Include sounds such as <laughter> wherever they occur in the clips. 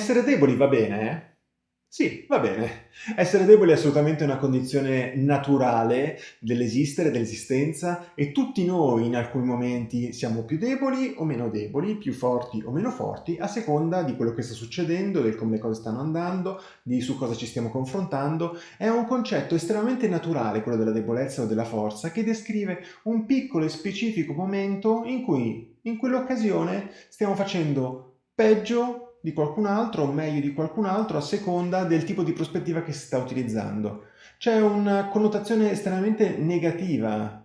Essere deboli va bene, eh? Sì, va bene. Essere deboli è assolutamente una condizione naturale dell'esistere, dell'esistenza e tutti noi in alcuni momenti siamo più deboli o meno deboli, più forti o meno forti, a seconda di quello che sta succedendo, di come le cose stanno andando, di su cosa ci stiamo confrontando. È un concetto estremamente naturale quello della debolezza o della forza che descrive un piccolo e specifico momento in cui in quell'occasione stiamo facendo peggio di qualcun altro o meglio di qualcun altro a seconda del tipo di prospettiva che si sta utilizzando. C'è una connotazione estremamente negativa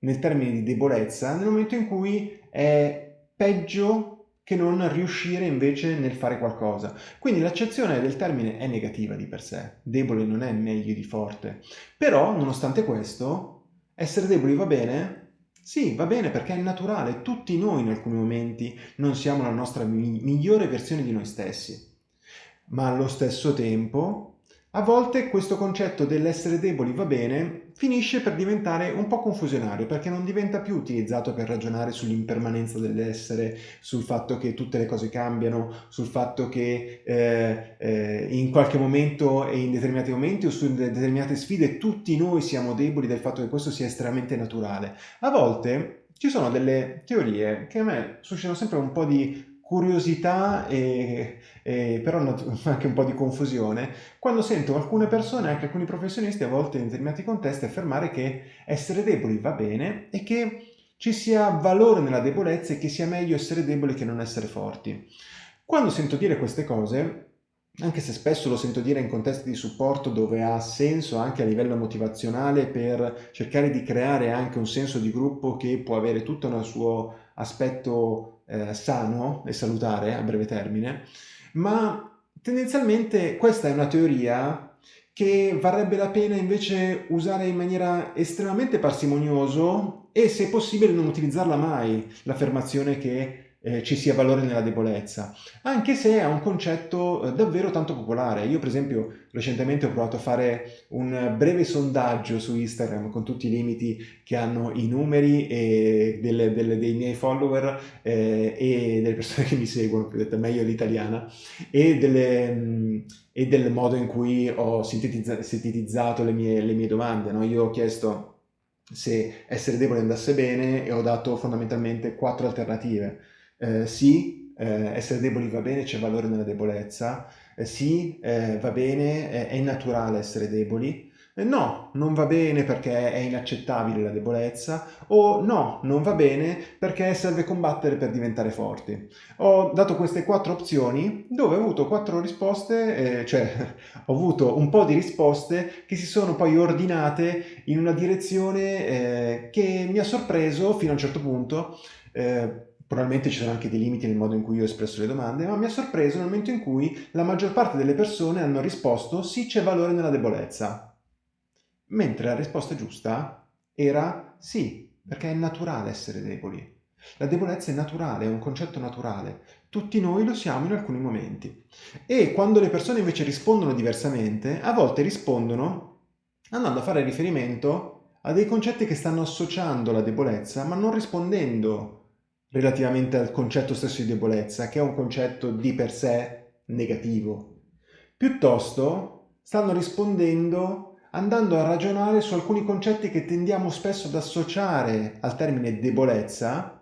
nel termine di debolezza nel momento in cui è peggio che non riuscire invece nel fare qualcosa. Quindi l'accezione del termine è negativa di per sé, debole non è meglio di forte. Però, nonostante questo, essere deboli va bene sì, va bene perché è naturale, tutti noi in alcuni momenti non siamo la nostra mi migliore versione di noi stessi. Ma allo stesso tempo a volte questo concetto dell'essere deboli va bene finisce per diventare un po' confusionario perché non diventa più utilizzato per ragionare sull'impermanenza dell'essere, sul fatto che tutte le cose cambiano, sul fatto che eh, eh, in qualche momento e in determinati momenti o su determinate sfide tutti noi siamo deboli del fatto che questo sia estremamente naturale. A volte ci sono delle teorie che a me suscitano sempre un po' di curiosità e, e, però <laughs> anche un po' di confusione quando sento alcune persone, anche alcuni professionisti a volte in determinati contesti affermare che essere deboli va bene e che ci sia valore nella debolezza e che sia meglio essere deboli che non essere forti. Quando sento dire queste cose, anche se spesso lo sento dire in contesti di supporto dove ha senso anche a livello motivazionale per cercare di creare anche un senso di gruppo che può avere tutto un suo aspetto eh, sano e salutare a breve termine, ma tendenzialmente questa è una teoria che varrebbe la pena invece usare in maniera estremamente parsimonioso e se possibile non utilizzarla mai, l'affermazione che eh, ci sia valore nella debolezza, anche se è un concetto eh, davvero tanto popolare. Io per esempio recentemente ho provato a fare un breve sondaggio su Instagram con tutti i limiti che hanno i numeri delle, delle, dei miei follower eh, e delle persone che mi seguono, più detto meglio l'italiana, e, mm, e, del modo in cui ho sintetizzato, sintetizzato le, mie, le mie domande. No? Io ho chiesto se essere debole andasse bene e ho dato fondamentalmente quattro alternative eh, sì, eh, essere deboli va bene, c'è valore nella debolezza, eh, sì, eh, va bene, è naturale essere deboli, eh, no, non va bene perché è inaccettabile la debolezza, o no, non va bene perché serve combattere per diventare forti. Ho dato queste quattro opzioni dove ho avuto quattro risposte, eh, cioè <laughs> ho avuto un po' di risposte che si sono poi ordinate in una direzione eh, che mi ha sorpreso fino a un certo punto, eh, Probabilmente ci sono anche dei limiti nel modo in cui io ho espresso le domande, ma mi ha sorpreso nel momento in cui la maggior parte delle persone hanno risposto sì c'è valore nella debolezza. Mentre la risposta giusta era sì, perché è naturale essere deboli. La debolezza è naturale, è un concetto naturale. Tutti noi lo siamo in alcuni momenti. E quando le persone invece rispondono diversamente, a volte rispondono andando a fare riferimento a dei concetti che stanno associando la debolezza, ma non rispondendo relativamente al concetto stesso di debolezza, che è un concetto di per sé negativo. Piuttosto stanno rispondendo andando a ragionare su alcuni concetti che tendiamo spesso ad associare al termine debolezza,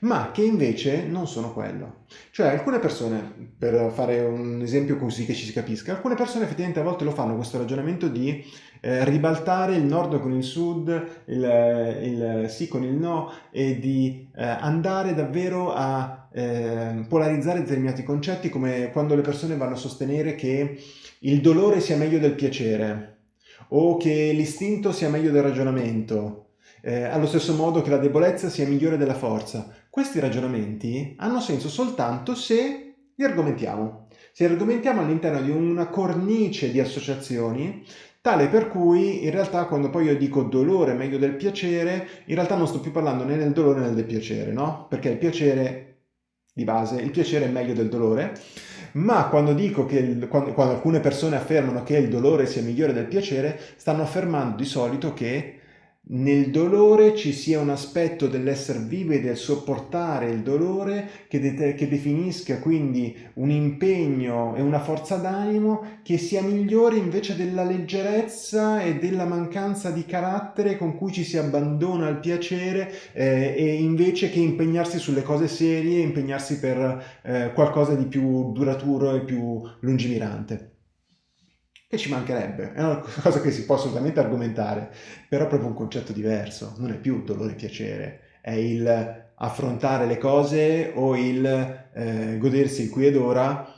ma che invece non sono quello. Cioè alcune persone, per fare un esempio così che ci si capisca, alcune persone effettivamente a volte lo fanno questo ragionamento di eh, ribaltare il nord con il sud, il, il, sì con il no e di eh, andare davvero a eh, polarizzare determinati concetti come quando le persone vanno a sostenere che il dolore sia meglio del piacere o che l'istinto sia meglio del ragionamento eh, allo stesso modo che la debolezza sia migliore della forza. Questi ragionamenti hanno senso soltanto se li argomentiamo. Se li argomentiamo all'interno di una cornice di associazioni tale per cui in realtà quando poi io dico dolore meglio del piacere, in realtà non sto più parlando né del dolore né del piacere, no? Perché il piacere di base, il piacere è meglio del dolore, ma quando dico che il, quando, quando alcune persone affermano che il dolore sia migliore del piacere, stanno affermando di solito che nel dolore ci sia un aspetto dell'essere vivo e del sopportare il dolore che, de che, definisca quindi un impegno e una forza d'animo che sia migliore invece della leggerezza e della mancanza di carattere con cui ci si abbandona al piacere eh, e invece che impegnarsi sulle cose serie, impegnarsi per eh, qualcosa di più duraturo e più lungimirante che ci mancherebbe, è una <laughs> cosa che si può assolutamente argomentare, però è proprio un concetto diverso, non è più dolore e piacere, è il affrontare le cose o il eh, godersi il qui ed ora,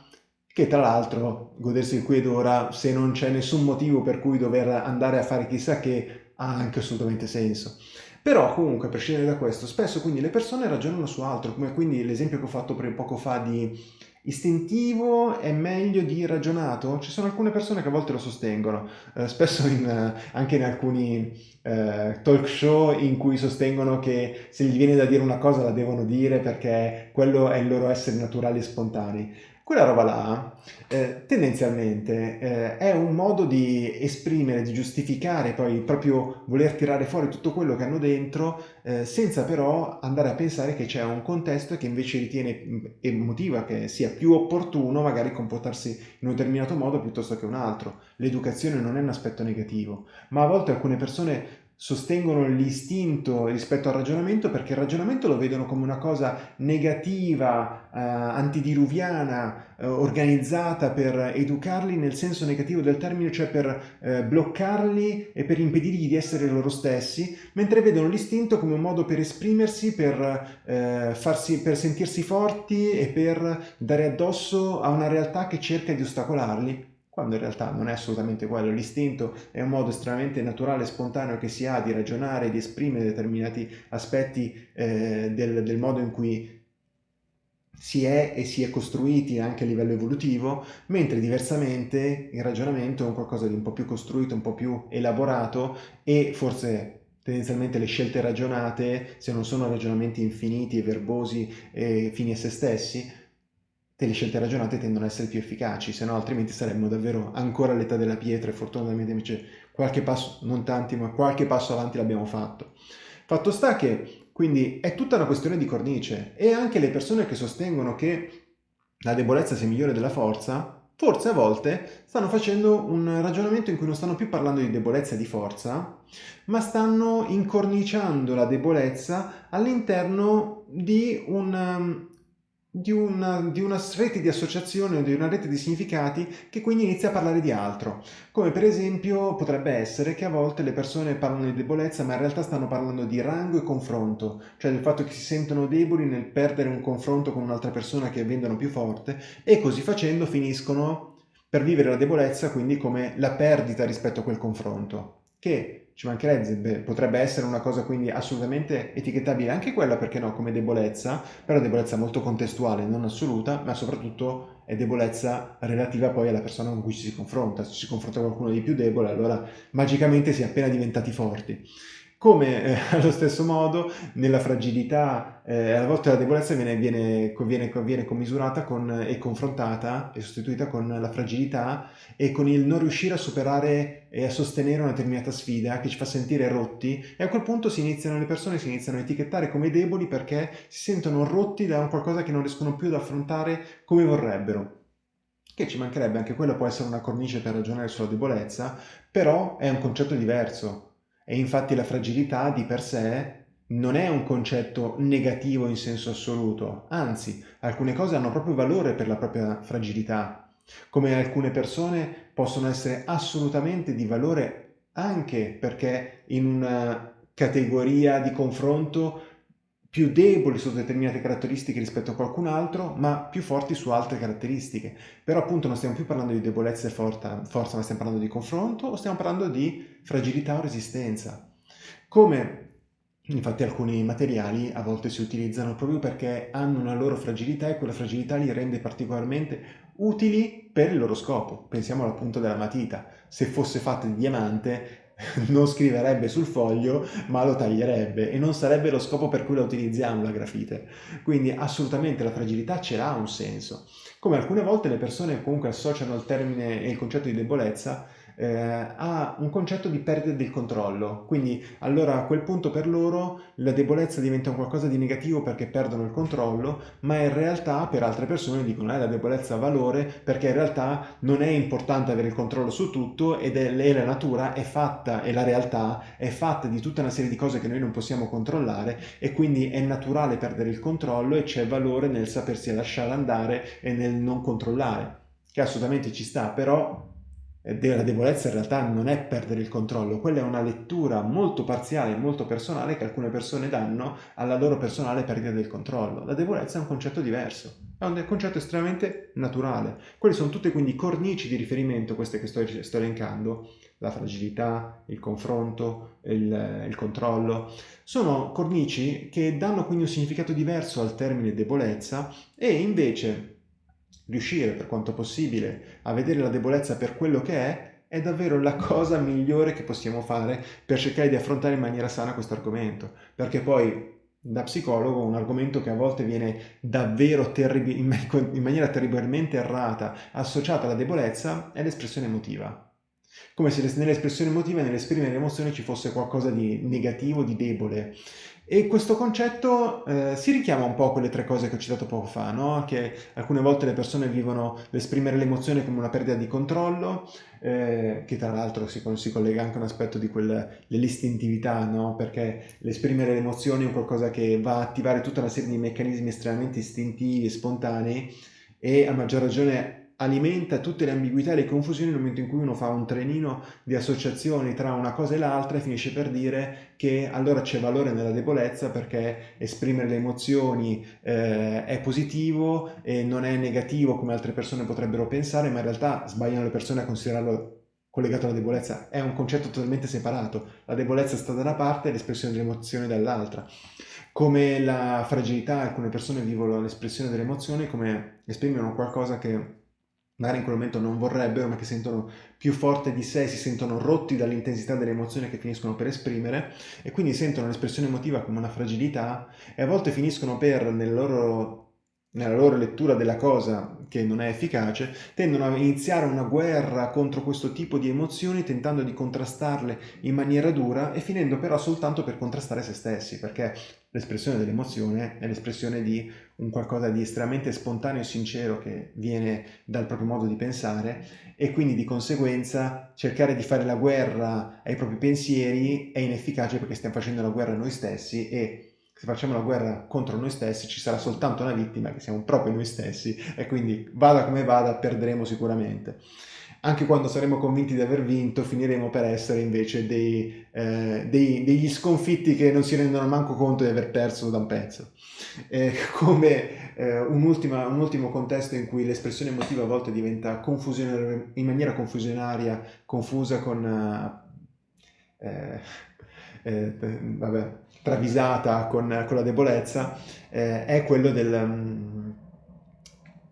che tra l'altro godersi il qui ed ora, se non c'è nessun motivo per cui dover andare a fare chissà che, ha anche assolutamente senso. Però comunque, a prescindere da questo, spesso quindi le persone ragionano su altro, come quindi l'esempio che ho fatto poco fa di Istintivo è meglio di ragionato? Ci sono alcune persone che a volte lo sostengono, eh, spesso in, eh, anche in alcuni eh, talk show in cui sostengono che se gli viene da dire una cosa la devono dire perché quello è il loro essere naturali e spontanei. Quella roba là, eh, tendenzialmente, eh, è un modo di esprimere, di giustificare, poi proprio voler tirare fuori tutto quello che hanno dentro, eh, senza però andare a pensare che c'è un contesto che invece ritiene mm, e motiva che sia più opportuno magari comportarsi in un determinato modo piuttosto che un altro. L'educazione non è un aspetto negativo, ma a volte alcune persone sostengono l'istinto rispetto al ragionamento perché il ragionamento lo vedono come una cosa negativa, eh, antidiluviana, eh, organizzata per educarli nel senso negativo del termine, cioè per eh, bloccarli e per impedirgli di essere loro stessi, mentre vedono l'istinto come un modo per esprimersi, per, eh, farsi, per sentirsi forti e per dare addosso a una realtà che cerca di ostacolarli quando in realtà non è assolutamente quello. L'istinto è un modo estremamente naturale e spontaneo che si ha di ragionare, di esprimere determinati aspetti eh, del, del modo in cui si è e si è costruiti anche a livello evolutivo, mentre diversamente il ragionamento è un qualcosa di un po' più costruito, un po' più elaborato e forse tendenzialmente le scelte ragionate, se non sono ragionamenti infiniti e verbosi e fini a se stessi, le scelte ragionate tendono ad essere più efficaci, se no altrimenti saremmo davvero ancora all'età della pietra e fortunatamente invece qualche passo, non tanti, ma qualche passo avanti l'abbiamo fatto. Fatto sta che quindi è tutta una questione di cornice e anche le persone che sostengono che la debolezza sia migliore della forza, forse a volte stanno facendo un ragionamento in cui non stanno più parlando di debolezza e di forza, ma stanno incorniciando la debolezza all'interno di un di una, di una, rete di associazione o di una rete di significati che quindi inizia a parlare di altro. Come per esempio potrebbe essere che a volte le persone parlano di debolezza ma in realtà stanno parlando di rango e confronto, cioè del fatto che si sentono deboli nel perdere un confronto con un'altra persona che vendono più forte e così facendo finiscono per vivere la debolezza quindi come la perdita rispetto a quel confronto, che ci mancherebbe, potrebbe essere una cosa quindi assolutamente etichettabile anche quella, perché no, come debolezza, però debolezza molto contestuale, non assoluta, ma soprattutto è debolezza relativa poi alla persona con cui ci si confronta. Se si confronta con qualcuno di più debole, allora magicamente si è appena diventati forti. Come eh, <laughs> allo stesso modo nella fragilità, eh, a volte la debolezza viene, viene, viene, viene commisurata con, e confrontata e sostituita con la fragilità e con il non riuscire a superare e a sostenere una determinata sfida che ci fa sentire rotti. E a quel punto si iniziano, le persone si iniziano a etichettare come deboli perché si sentono rotti da qualcosa che non riescono più ad affrontare come vorrebbero. Che ci mancherebbe, anche quello può essere una cornice per ragionare sulla debolezza, però è un concetto diverso, e infatti la fragilità di per sé non è un concetto negativo in senso assoluto, anzi, alcune cose hanno proprio valore per la propria fragilità, come alcune persone possono essere assolutamente di valore anche perché in una categoria di confronto più deboli su determinate caratteristiche rispetto a qualcun altro, ma più forti su altre caratteristiche. Però appunto non stiamo più parlando di debolezza e forza, forza ma stiamo parlando di confronto o stiamo parlando di fragilità o resistenza. Come infatti alcuni materiali a volte si utilizzano proprio perché hanno una loro fragilità e quella fragilità li rende particolarmente utili per il loro scopo. Pensiamo alla punta della matita. Se fosse fatta di diamante <laughs> non scriverebbe sul foglio ma lo taglierebbe e non sarebbe lo scopo per cui la utilizziamo la grafite. Quindi assolutamente la fragilità ce l'ha un senso. Come alcune volte le persone comunque associano il termine e il concetto di debolezza eh, ha un concetto di perdita del controllo, quindi allora a quel punto per loro la debolezza diventa qualcosa di negativo perché perdono il controllo, ma in realtà per altre persone dicono eh, la debolezza ha valore perché in realtà non è importante avere il controllo su tutto ed è, e la natura è fatta e la realtà è fatta di tutta una serie di cose che noi non possiamo controllare e quindi è naturale perdere il controllo e c'è valore nel sapersi lasciare andare e nel non controllare, che assolutamente ci sta, però la debolezza in realtà non è perdere il controllo, quella è una lettura molto parziale, molto personale che alcune persone danno alla loro personale perdita del controllo. La debolezza è un concetto diverso, è un concetto estremamente naturale. Quelli sono tutte quindi cornici di riferimento, queste che sto, sto elencando, la fragilità, il confronto, il, il controllo, sono cornici che danno quindi un significato diverso al termine debolezza e invece riuscire per quanto possibile a vedere la debolezza per quello che è, è davvero la cosa migliore che possiamo fare per cercare di affrontare in maniera sana questo argomento. Perché poi da psicologo un argomento che a volte viene davvero in maniera terribilmente errata associata alla debolezza è l'espressione emotiva. Come se nell'espressione emotiva, nell'esprimere l'emozione ci fosse qualcosa di negativo, di debole. E questo concetto eh, si richiama un po' a quelle tre cose che ho citato poco fa, no? che alcune volte le persone vivono l'esprimere l'emozione come una perdita di controllo, eh, che tra l'altro si, si, collega anche a un aspetto di quell'istintività, no? perché l'esprimere le emozioni è qualcosa che va a attivare tutta una serie di meccanismi estremamente istintivi e spontanei e a maggior ragione alimenta tutte le ambiguità e le confusioni nel momento in cui uno fa un trenino di associazioni tra una cosa e l'altra e finisce per dire che allora c'è valore nella debolezza perché esprimere le emozioni eh, è positivo e non è negativo come altre persone potrebbero pensare, ma in realtà sbagliano le persone a considerarlo collegato alla debolezza. È un concetto totalmente separato. La debolezza sta da una parte e l'espressione dell'emozione dall'altra. Come la fragilità, alcune persone vivono l'espressione dell'emozione come esprimono qualcosa che magari in quel momento non vorrebbero, ma che sentono più forte di sé, si sentono rotti dall'intensità delle emozioni che finiscono per esprimere e quindi sentono l'espressione emotiva come una fragilità e a volte finiscono per, nel loro nella loro lettura della cosa che non è efficace, tendono a iniziare una guerra contro questo tipo di emozioni tentando di contrastarle in maniera dura e finendo però soltanto per contrastare se stessi, perché l'espressione dell'emozione è l'espressione di un qualcosa di estremamente spontaneo e sincero che viene dal proprio modo di pensare e quindi di conseguenza cercare di fare la guerra ai propri pensieri è inefficace perché stiamo facendo la guerra a noi stessi e se facciamo la guerra contro noi stessi ci sarà soltanto una vittima che siamo proprio noi stessi e quindi vada come vada perderemo sicuramente. Anche quando saremo convinti di aver vinto finiremo per essere invece dei, eh, dei, degli sconfitti che non si rendono manco conto di aver perso da un pezzo. Eh, come eh, un, ultima, un, ultimo contesto in cui l'espressione emotiva a volte diventa in maniera confusionaria, confusa con... Eh, eh, vabbè, travisata con, con la debolezza eh, è quello del, um,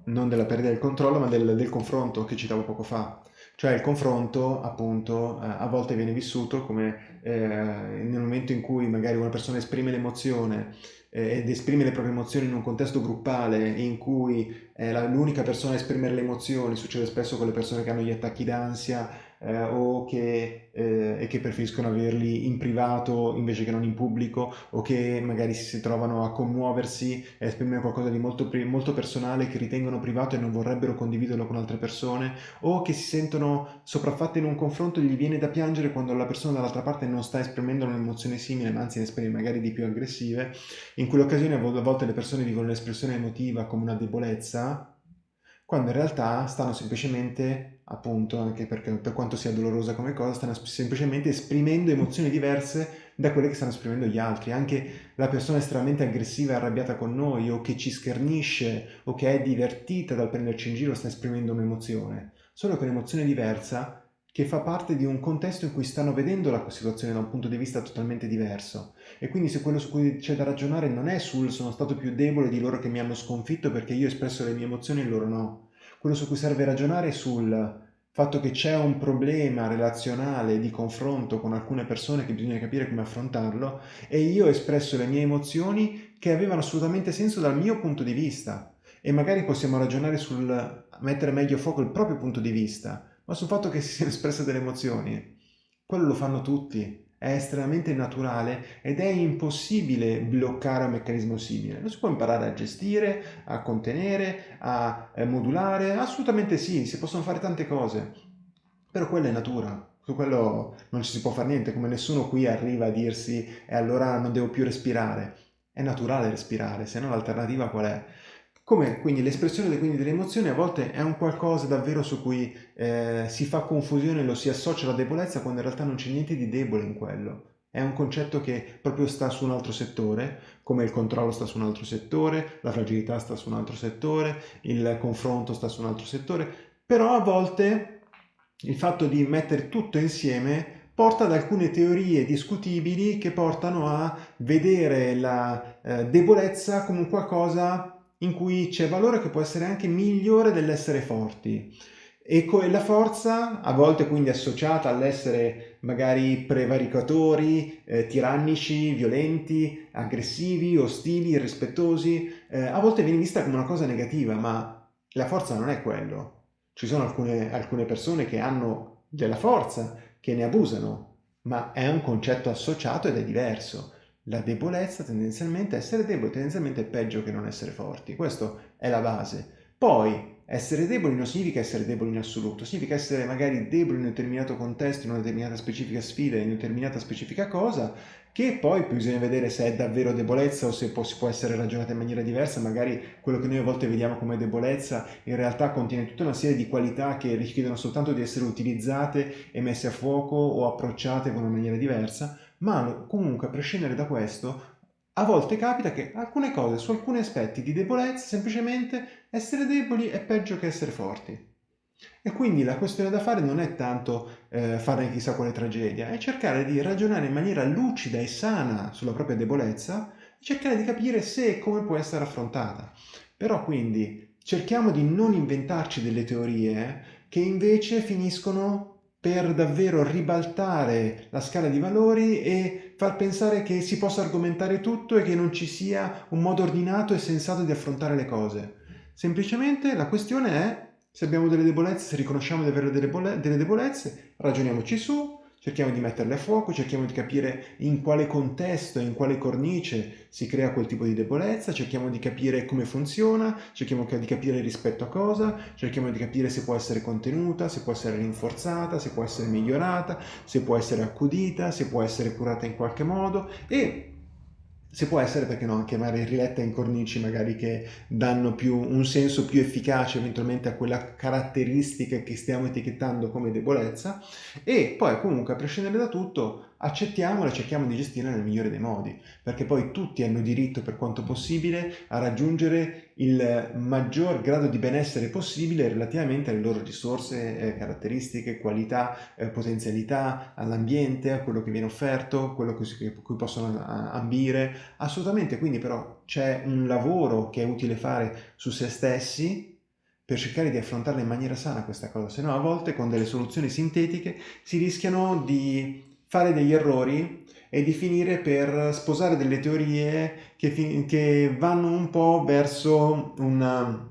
non della perdita del controllo, ma del, del, confronto che citavo poco fa. Cioè il confronto, appunto, eh, a volte viene vissuto come eh, nel momento in cui magari una persona esprime l'emozione eh, ed esprime le proprie emozioni in un contesto gruppale in cui è l'unica persona a esprimere le emozioni, succede spesso con le persone che hanno gli attacchi d'ansia eh, o che, eh, che, preferiscono averli in privato invece che non in pubblico o che magari si trovano a commuoversi e esprimere qualcosa di molto, molto personale che ritengono privato e non vorrebbero condividerlo con altre persone o che si sentono sopraffatte in un confronto e gli viene da piangere quando la persona dall'altra parte non sta esprimendo un'emozione simile ma anzi ne esprime magari di più aggressive. In quell'occasione a volte le persone vivono l'espressione emotiva come una debolezza quando in realtà stanno semplicemente, appunto, anche perché per quanto sia dolorosa come cosa, stanno semplicemente esprimendo emozioni diverse da quelle che stanno esprimendo gli altri. Anche la persona estremamente aggressiva e arrabbiata con noi, o che ci schernisce, o che è divertita dal prenderci in giro, sta esprimendo un'emozione. Solo che un'emozione diversa che fa parte di un contesto in cui stanno vedendo la situazione da un punto di vista totalmente diverso. E quindi se quello su cui c'è da ragionare non è sul sono stato più debole di loro che mi hanno sconfitto perché io ho espresso le mie emozioni e loro no. Quello su cui serve ragionare è sul fatto che c'è un problema relazionale di confronto con alcune persone che bisogna capire come affrontarlo e io ho espresso le mie emozioni che avevano assolutamente senso dal mio punto di vista e magari possiamo ragionare sul mettere meglio a fuoco il proprio punto di vista ma sul fatto che si siano espresse delle emozioni. Quello lo fanno tutti, è estremamente naturale ed è impossibile bloccare un meccanismo simile. Lo si può imparare a gestire, a contenere, a eh, modulare, assolutamente sì, si possono fare tante cose, però quella è natura, su quello non ci si può fare niente, come nessuno qui arriva a dirsi e allora non devo più respirare. È naturale respirare, se no l'alternativa qual è? Come quindi l'espressione delle emozioni a volte è un qualcosa davvero su cui eh, si fa confusione, lo si associa alla debolezza quando in realtà non c'è niente di debole in quello. È un concetto che proprio sta su un altro settore, come il controllo sta su un altro settore, la fragilità sta su un altro settore, il confronto sta su un altro settore, però a volte il fatto di mettere tutto insieme porta ad alcune teorie discutibili che portano a vedere la eh, debolezza come un qualcosa in cui c'è valore che può essere anche migliore dell'essere forti. E la forza, a volte quindi associata all'essere magari prevaricatori, eh, tirannici, violenti, aggressivi, ostili, irrispettosi, eh, a volte viene vista come una cosa negativa, ma la forza non è quello. Ci sono alcune, alcune persone che hanno della forza, che ne abusano, ma è un concetto associato ed è diverso. La debolezza tendenzialmente, essere deboli tendenzialmente è peggio che non essere forti, questa è la base. Poi essere deboli non significa essere deboli in assoluto, significa essere magari deboli in un determinato contesto, in una determinata specifica sfida, in una determinata specifica cosa, che poi bisogna vedere se è davvero debolezza o se può, si può essere ragionata in maniera diversa, magari quello che noi a volte vediamo come debolezza in realtà contiene tutta una serie di qualità che richiedono soltanto di essere utilizzate e messe a fuoco o approcciate con una maniera diversa, ma comunque a prescindere da questo a volte capita che alcune cose, su alcuni aspetti di debolezza, semplicemente essere deboli è peggio che essere forti. E quindi la questione da fare non è tanto eh, fare chissà quale tragedia, è cercare di ragionare in maniera lucida e sana sulla propria debolezza e cercare di capire se e come può essere affrontata. Però quindi cerchiamo di non inventarci delle teorie che invece finiscono per davvero ribaltare la scala di valori e far pensare che si possa argomentare tutto e che non ci sia un modo ordinato e sensato di affrontare le cose. Semplicemente la questione è se abbiamo delle debolezze, se riconosciamo di avere delle debolezze, ragioniamoci su, cerchiamo di metterle a fuoco, cerchiamo di capire in quale contesto, in quale cornice si crea quel tipo di debolezza, cerchiamo di capire come funziona, cerchiamo di capire rispetto a cosa, cerchiamo di capire se può essere contenuta, se può essere rinforzata, se può essere migliorata, se può essere accudita, se può essere curata in qualche modo e se può essere, perché no, magari riletta in cornici magari che danno più, un senso più efficace eventualmente a quella caratteristica che stiamo etichettando come debolezza. E poi comunque a prescindere da tutto accettiamola e cerchiamo di gestirla nel migliore dei modi, perché poi tutti hanno diritto per quanto possibile a raggiungere il maggior grado di benessere possibile relativamente alle loro risorse, eh, caratteristiche, qualità, eh, potenzialità, all'ambiente, a quello che viene offerto, quello a cui possono ambire, assolutamente, quindi però c'è un lavoro che è utile fare su se stessi per cercare di affrontarla in maniera sana questa cosa, se no a volte con delle soluzioni sintetiche si rischiano di fare degli errori e di finire per sposare delle teorie che, che vanno un po' verso una,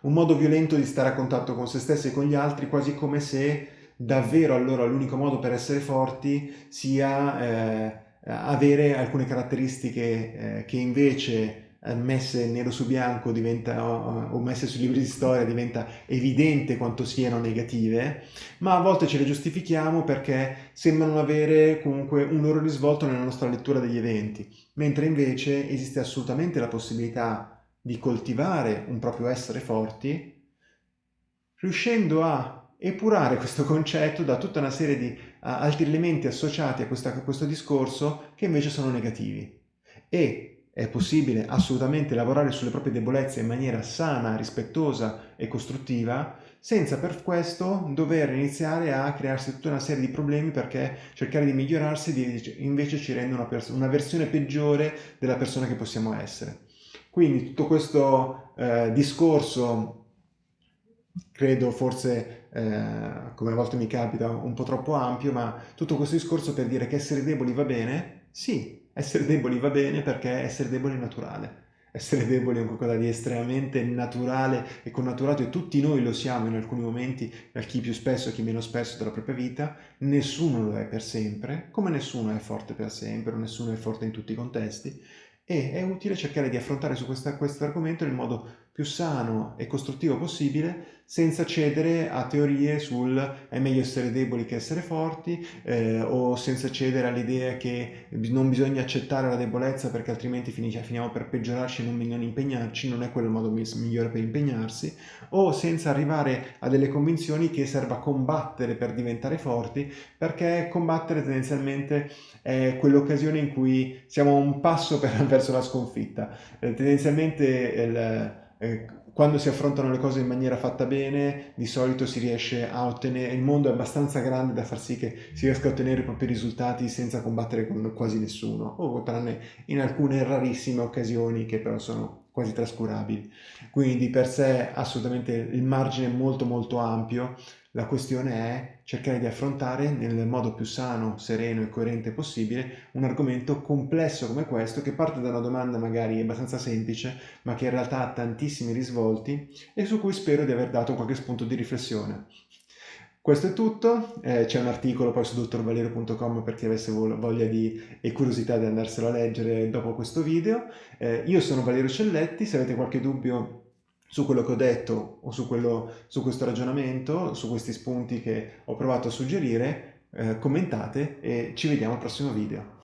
un modo violento di stare a contatto con se stessi e con gli altri, quasi come se davvero allora l'unico modo per essere forti sia eh, avere alcune caratteristiche eh, che invece messe nero su bianco diventa, o messe sui libri di storia diventa evidente quanto siano negative, ma a volte ce le giustifichiamo perché sembrano avere comunque un loro risvolto nella nostra lettura degli eventi, mentre invece esiste assolutamente la possibilità di coltivare un proprio essere forti, riuscendo a epurare questo concetto da tutta una serie di altri elementi associati a, questa, a questo discorso che invece sono negativi. E è possibile assolutamente lavorare sulle proprie debolezze in maniera sana, rispettosa e costruttiva, senza per questo dover iniziare a crearsi tutta una serie di problemi perché cercare di migliorarsi invece ci rende una, una versione peggiore della persona che possiamo essere. Quindi tutto questo eh, discorso credo forse, eh, come a volte mi capita, un po' troppo ampio, ma tutto questo discorso per dire che essere deboli va bene? Sì, essere deboli va bene perché essere deboli è naturale. essere deboli è qualcosa di estremamente naturale e connaturato e tutti noi lo siamo in alcuni momenti, da chi più spesso, chi meno spesso della propria vita, nessuno lo è per sempre, come nessuno è forte per sempre, o nessuno è forte in tutti i contesti, e è utile cercare di affrontare su questo argomento nel modo più sano e costruttivo possibile senza cedere a teorie sul è meglio essere deboli che essere forti eh, o senza cedere all'idea che non bisogna accettare la debolezza perché altrimenti finiamo per peggiorarci e non, non impegnarci, non è quello il modo migliore per impegnarsi o senza arrivare a delle convinzioni che serva combattere per diventare forti perché combattere tendenzialmente è quell'occasione in cui siamo un passo per, <laughs> verso la sconfitta. Eh, tendenzialmente il, eh, quando si affrontano le cose in maniera fatta bene, di solito si riesce a ottenere, il mondo è abbastanza grande da far sì che si riesca a ottenere i propri risultati senza combattere con quasi nessuno, o tranne in alcune rarissime occasioni che però sono quasi trascurabili. Quindi di per sé assolutamente il margine è molto molto ampio, la questione è cercare di affrontare nel modo più sano, sereno e coerente possibile un argomento complesso come questo che parte da una domanda magari abbastanza semplice ma che in realtà ha tantissimi risvolti e su cui spero di aver dato qualche spunto di riflessione. Questo è tutto, eh, c'è un articolo poi su dottorvalerio.com per chi avesse voglia di, e curiosità di andarselo a leggere dopo questo video. Eh, io sono Valerio Celletti, se avete qualche dubbio su quello che ho detto o su, quello, su questo ragionamento, su questi spunti che ho provato a suggerire, eh, commentate e ci vediamo al prossimo video.